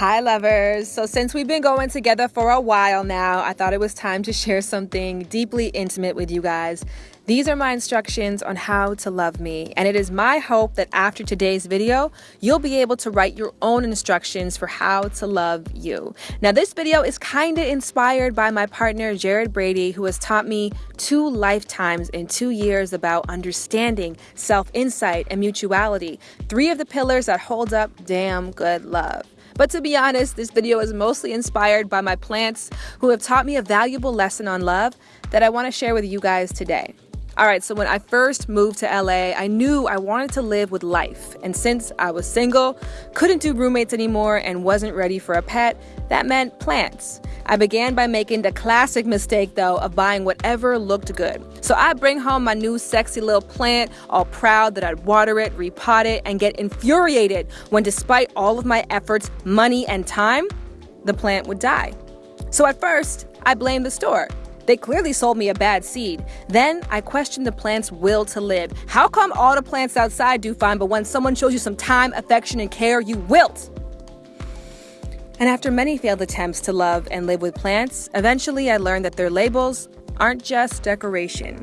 Hi, lovers. So, since we've been going together for a while now, I thought it was time to share something deeply intimate with you guys. These are my instructions on how to love me, and it is my hope that after today's video, you'll be able to write your own instructions for how to love you. Now, this video is kind of inspired by my partner, Jared Brady, who has taught me two lifetimes in two years about understanding, self insight, and mutuality, three of the pillars that hold up damn good love. But to be honest, this video is mostly inspired by my plants who have taught me a valuable lesson on love that I want to share with you guys today. All right, so when I first moved to LA, I knew I wanted to live with life. And since I was single, couldn't do roommates anymore, and wasn't ready for a pet, that meant plants. I began by making the classic mistake, though, of buying whatever looked good. So I bring home my new sexy little plant, all proud that I'd water it, repot it, and get infuriated when, despite all of my efforts, money, and time, the plant would die. So at first, I blamed the store. They clearly sold me a bad seed. Then I questioned the plant's will to live. How come all the plants outside do fine, but when someone shows you some time, affection, and care, you wilt? And after many failed attempts to love and live with plants, eventually I learned that their labels aren't just decoration.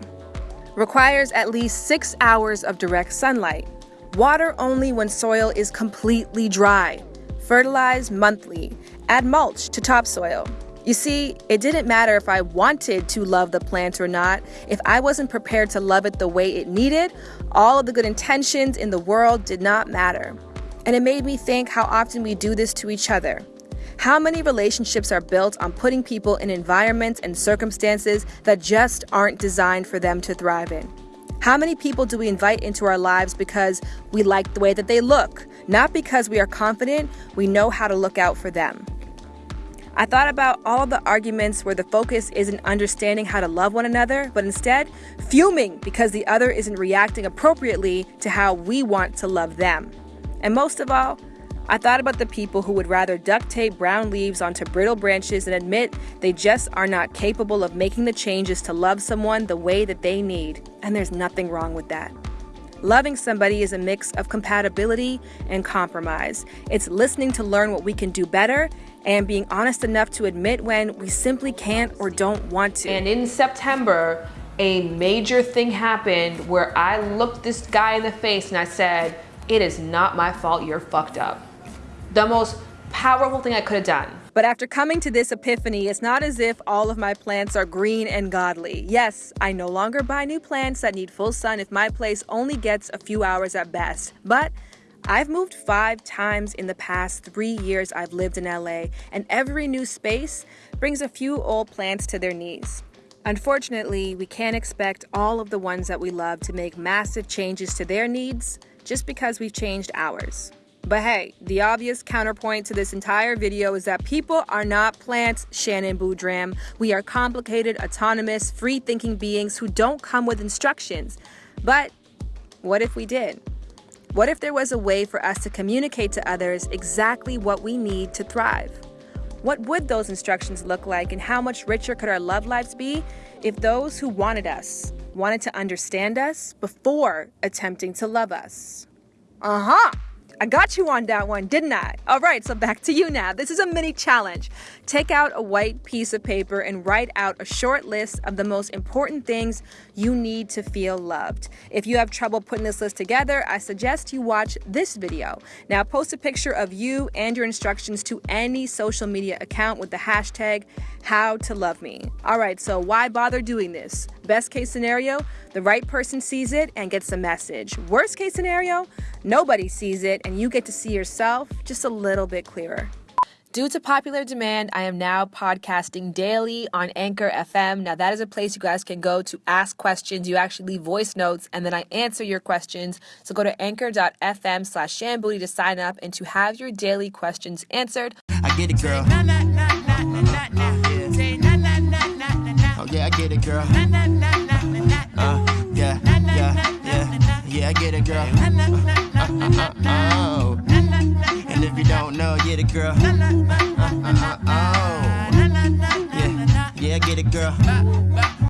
Requires at least six hours of direct sunlight. Water only when soil is completely dry. Fertilize monthly. Add mulch to topsoil. You see, it didn't matter if I wanted to love the plant or not. If I wasn't prepared to love it the way it needed, all of the good intentions in the world did not matter. And it made me think how often we do this to each other. How many relationships are built on putting people in environments and circumstances that just aren't designed for them to thrive in? How many people do we invite into our lives because we like the way that they look, not because we are confident we know how to look out for them? I thought about all of the arguments where the focus isn't understanding how to love one another, but instead fuming because the other isn't reacting appropriately to how we want to love them. And most of all, I thought about the people who would rather duct tape brown leaves onto brittle branches and admit they just are not capable of making the changes to love someone the way that they need. And there's nothing wrong with that. Loving somebody is a mix of compatibility and compromise. It's listening to learn what we can do better and being honest enough to admit when we simply can't or don't want to. And in September, a major thing happened where I looked this guy in the face and I said, It is not my fault you're fucked up. The most powerful thing I could have done. But after coming to this epiphany, it's not as if all of my plants are green and godly. Yes, I no longer buy new plants that need full sun if my place only gets a few hours at best. But I've moved five times in the past three years I've lived in LA, and every new space brings a few old plants to their knees. Unfortunately, we can't expect all of the ones that we love to make massive changes to their needs just because we've changed ours. But hey, the obvious counterpoint to this entire video is that people are not plants, Shannon Boodram. We are complicated, autonomous, free-thinking beings who don't come with instructions. But what if we did? What if there was a way for us to communicate to others exactly what we need to thrive? What would those instructions look like and how much richer could our love lives be if those who wanted us wanted to understand us before attempting to love us? Uh-huh. I got you on that one, didn't I? All right, so back to you now. This is a mini challenge. Take out a white piece of paper and write out a short list of the most important things you need to feel loved. If you have trouble putting this list together, I suggest you watch this video. Now, post a picture of you and your instructions to any social media account with the hashtag how to love me. All right, so why bother doing this? Best case scenario, the right person sees it and gets the message. Worst case scenario, nobody sees it and you get to see yourself just a little bit clearer. Due to popular demand, I am now podcasting daily on Anchor FM. Now, that is a place you guys can go to ask questions. You actually leave voice notes and then I answer your questions. So go to anchor.fm slash shanboody to sign up and to have your daily questions answered. I get it, girl. Oh, yeah, I get it, girl. Girl.